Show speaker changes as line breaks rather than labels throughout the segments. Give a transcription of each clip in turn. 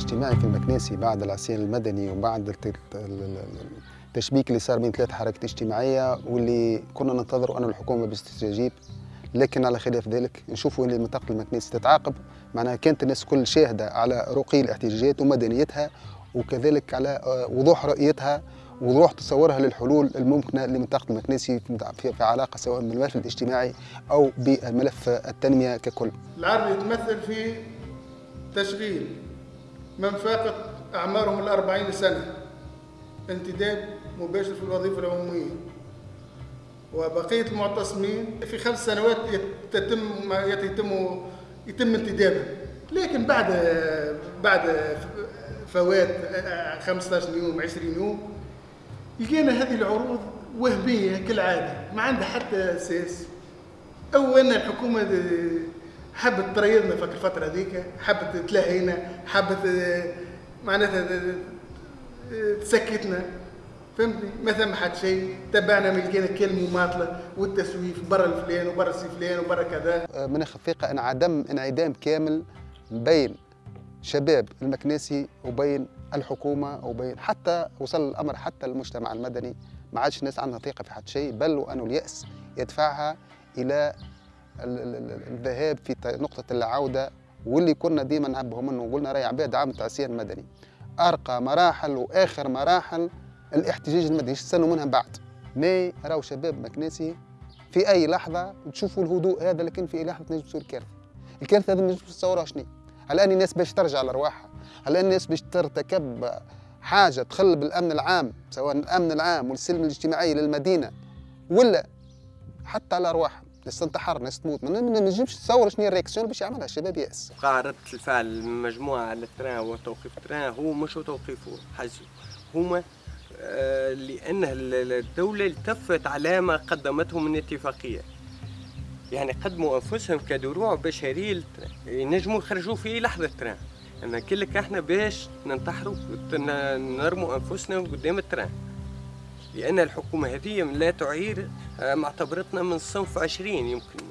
الاجتماعي في المكناسي بعد العصيان المدني وبعد الت- ال- ال- التشبيك اللي صار بين ثلاث حركات اجتماعية واللي كنا ننتظر أن الحكومة بتستجيب لكن على خلاف ذلك نشوفوا أن منطقة المكناسي تتعاقب. معناها كانت الناس كل شاهدة على رقي الاحتجاجات ومدنيتها وكذلك على آه، وضوح رؤيتها وضوح تصورها للحلول الممكنة لمنطقة المكناسي في علاقة سواء بالملف الاجتماعي أو بالملف التنمية ككل.
العرض يتمثل في تشغيل من فاقت أعمارهم الأربعين سنة انتداب مباشر في الوظيفة العمومية. وبقية المعتصمين في خمس سنوات يتم يتم يتم انتدابهم لكن بعد بعد فوات 15 يوم 20 يوم لقينا هذه العروض وهمية كالعادة. ما عندها حتى أساس. أو أن الحكومة حبت تريضنا في الفترة هذيك حبت تلهينا حبت آه، معناتها د- د- تسكتنا. فهمتني؟ ما ثم حد شيء. تبعنا من لقينا كل مماطلة والتسويف برا الفلان وبرا السي فلان وبرا كذا.
مناخ الثقة انعدم انعدام كامل بين شباب المكناسي وبين الحكومة وبين حتى وصل الأمر حتى المجتمع المدني. ما عادش الناس عندها ثقة في حد شيء بل وأنه اليأس يدفعها إلى ال- ال- ال- الذهاب في نقطة العودة واللي كنا ديما نعبهم منه وقلنا راهي عباد عام العصيان المدني. أرقى مراحل وآخر مراحل الاحتجاج المدني يستنوا منها بعد؟ ما راهو شباب مكناسي في أي لحظة تشوفوا الهدوء هذا لكن في أي لحظة تنجم تصير كارثه الكارثة هذه ما نجمش تصورها شنو أن الناس باش ترجع لارواحها هل أن الناس باش ترتكب حاجة تخل بالامن العام سواء الأمن العام والسلم الاجتماعي للمدينة ولا حتى على ناس تنتحر ناس تموت ما نجمش تصور شنو هي ال réaction باش يعملها الشباب يأس.
وقع ردة الفعل من مجموعة على ال train وتوقيف ال train هو مش توقيفه حجزه هما آه، لأن ال- الدولة التفت على ما قدمته من اتفاقية. يعني قدموا أنفسهم كدروع بشرية ينجموا يخرجوا في لحظة تران أنا كلك إحنا باش ننتحروا نرموا أنفسنا قدام التران لأن الحكومة هذه لا تعير آه، معتبرتنا من صنف عشرين يمكن.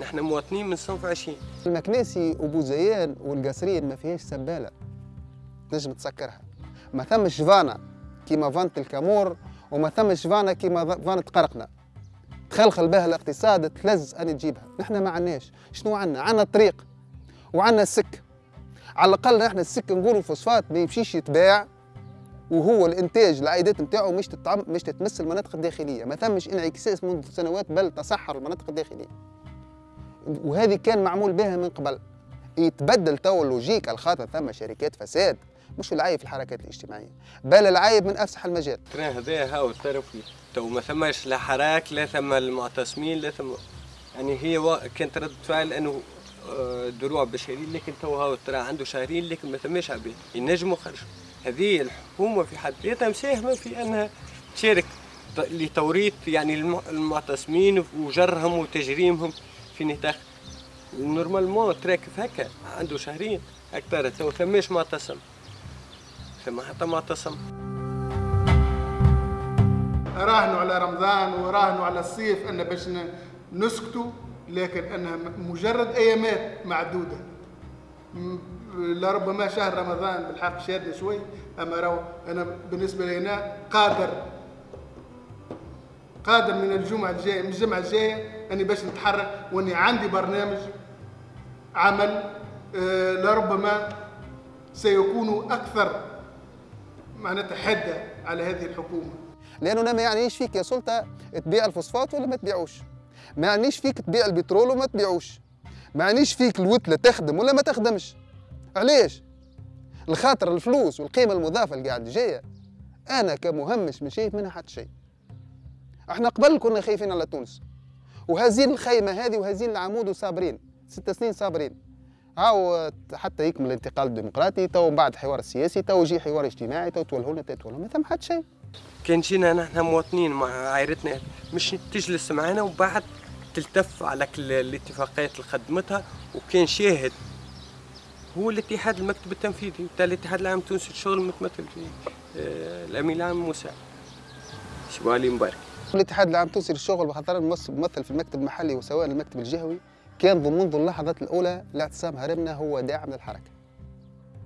نحن مواطنين من صنف عشرين.
المكناسي وبوزيان والقصرين ما فيهاش سبالة. تنجم تسكرها. ما ثمش فانا كيما فانت الكامور وما ثمش فانا كيما فانة قرقنا. تخلخل بها الاقتصاد تلز أن تجيبها. نحن ما عندناش. شنو عندنا؟ عندنا الطريق وعندنا السك. على الأقل نحن السك نقولوا الفوسفات ما يمشيش يتباع. وهو الإنتاج العائدات نتاعو مش تتعم مش تتمس المناطق الداخلية. ما ثمش انعكاس منذ سنوات بل تصحر المناطق الداخلية. وهذه كان معمول بها من قبل. يتبدل تو ال logique على خاطر ثم شركات فساد مش العيب في الحركات الاجتماعية. بل العيب من أفسح المجال.
ال train هذا هاو الطرفي تو ما ثماش لا حراك لا ثم المعتصمين لا ثم يعني هي وا- كانت ردة فعل أنه آه، دروع بشري لكن تو هاو ال train عنده شهرين لكن ما ثماش عباد. ينجموا خرجوا هذه الحكومة في حد ذاتها مساهمه في أنها تشارك لتوريط يعني الم- المعتصمين وجرهم وتجريمهم في نطاق normalement train واقف هكا عنده شهرين أكثر تو ثماش معتصم. ثم حتى معتصم.
راهنوا على رمضان وراهنوا على الصيف أن باش نسكتوا لكن أنها مجرد أيامات معدودة. لربما شهر رمضان بالحق شادنا شوي أما راهو أنا بالنسبة لي أنا قادر قادر من الجمعة الجاية من الجمعة الجاية أني باش نتحرك وأني عندي برنامج عمل آه، لربما سيكون أكثر معناتها حدة على هذه الحكومة.
لأنه أنا ما يعنيش فيك يا سلطة تبيع الفوسفات ولا ما تبيعوش. ما يعنيش فيك تبيع البترول وما تبيعوش. ما يعنيش فيك الوتله تخدم ولا ما تخدمش. علاش؟ الخاطر الفلوس والقيمة المضافة اللي قاعد جاية. أنا كمهمش مش شايف منها حتى شيء. إحنا قبل كنا خايفين على تونس. وهزين الخيمة هذه وهزين العمود وصابرين. ست سنين صابرين. هاو حتى يكمل الانتقال الديمقراطي تو من بعد الحوار السياسي تو يجي حوار اجتماعي تو تولهوا لنا تولهوا ما ثم حتى شيء.
كان جينا نحن مواطنين مع عائلتنا مش تجلس معنا وبعد تلتف على كل الاتفاقيات اللي خدمتها وكان شاهد. هو الاتحاد المكتب التنفيذي بتاع الاتحاد العام التونسي للشغل المتمثل في آه، الأمين العام موسى. شبو علي مبارك.
الاتحاد العام التونسي للشغل بخاطر ممثل في المكتب المحلي وسواء المكتب الجهوي كان منذ اللحظات الأولى لاعتصام هرمنا هو داعم للحركة.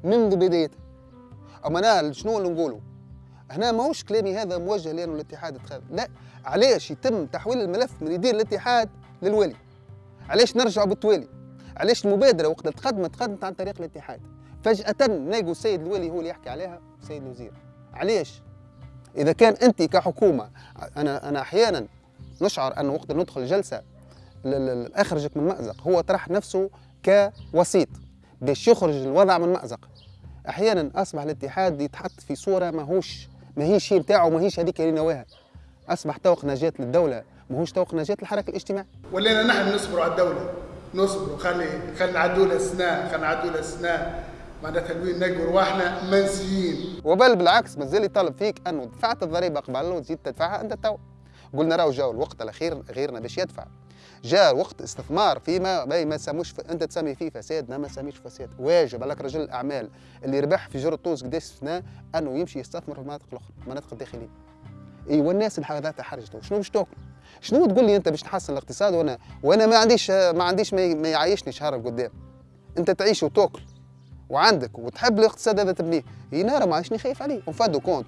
منذ بدايتها أما أنا شنو اللي نقوله؟ هنا ماهوش كلامي هذا موجه لأنه الاتحاد اتخاذ لا علاش يتم تحويل الملف من يدير الاتحاد للولي. علاش نرجعوا بالتوالي؟ علاش المبادرة وقت تقدمت تقدمت عن طريق الاتحاد. فجأة نلاقوا السيد الولي هو اللي يحكي عليها السيد الوزير. علاش؟ إذا كان أنت كحكومة أنا أنا أحيانا نشعر انه وقت ندخل جلسة اخرجك من مأزق. هو طرح نفسه كوسيط باش يخرج الوضع من مأزق. أحيانا أصبح الاتحاد يتحط في صورة ماهوش ماهيش شيء نتاعو ماهيش هذيك اللي نواها. أصبح توق نجاة للدولة. ماهوش توق نجاة للحركه الاجتماعية.
ولينا نحن نصبروا على الدولة. نصبروا خلي خلي نعدوا لها سنه خلي نعدوا لها سنه معناتها لوين نلقوا رواحنا منسيين.
وبل بالعكس مازال يطالب فيك انه دفعت الضريبة قبل وتزيد تدفعها انت تو قلنا راهو جاو الوقت الأخير غيرنا باش يدفع. جاء وقت استثمار فيما ما ما سموش ف... أنت تسمي فيه فساد ما سميش فساد. واجب عليك رجل الأعمال اللي ربح في جرة طوز قداش سنة أنه يمشي يستثمر في المناطق الأخرى المناطق الداخلية. إي والناس اللي حرجته شنو باش تاكل؟ شنو تقول لي انت باش تحسن الاقتصاد وأنا وأنا ما عنديش ما عنديش ما, يعيشني شهر قدام انت تعيش وتاكل وعندك وتحب الاقتصاد هذا تبنيه. هي نهار ما عادش خايف عليه. وفادو كونت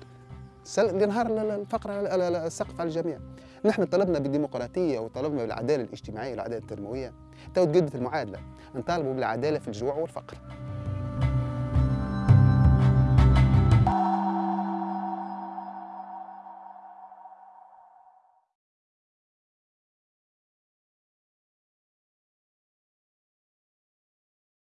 نهار الفقر السقف على الجميع. نحن طلبنا بالديمقراطية وطلبنا بالعدالة الاجتماعية والعدالة التنمويه تو تقدمت المعادلة. نطالبوا بالعدالة في الجوع والفقر.